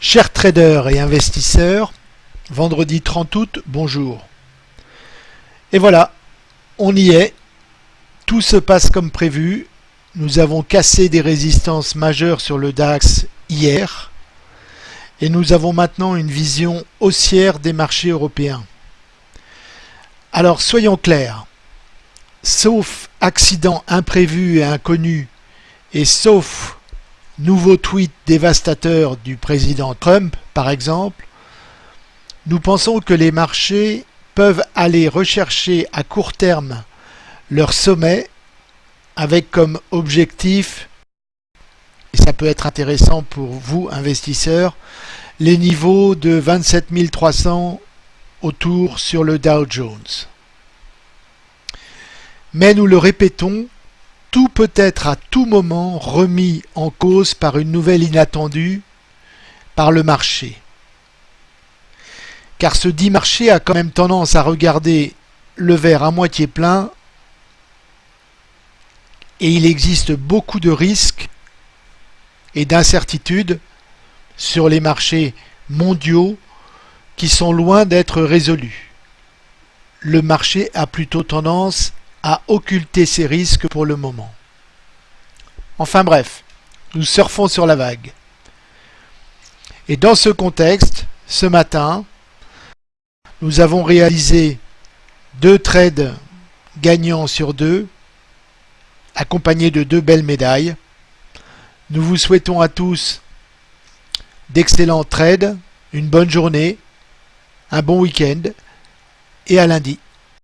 Chers traders et investisseurs, vendredi 30 août, bonjour. Et voilà, on y est. Tout se passe comme prévu. Nous avons cassé des résistances majeures sur le DAX hier. Et nous avons maintenant une vision haussière des marchés européens. Alors soyons clairs. Sauf accident imprévu et inconnu, et sauf nouveau tweet dévastateur du président Trump, par exemple, nous pensons que les marchés peuvent aller rechercher à court terme leur sommet avec comme objectif, et ça peut être intéressant pour vous investisseurs, les niveaux de 27 300 autour sur le Dow Jones. Mais nous le répétons, tout peut être à tout moment remis en cause par une nouvelle inattendue par le marché. Car ce dit marché a quand même tendance à regarder le verre à moitié plein et il existe beaucoup de risques et d'incertitudes sur les marchés mondiaux qui sont loin d'être résolus. Le marché a plutôt tendance à occulter ces risques pour le moment. Enfin bref, nous surfons sur la vague. Et dans ce contexte, ce matin, nous avons réalisé deux trades gagnants sur deux, accompagnés de deux belles médailles. Nous vous souhaitons à tous d'excellents trades, une bonne journée, un bon week-end et à lundi.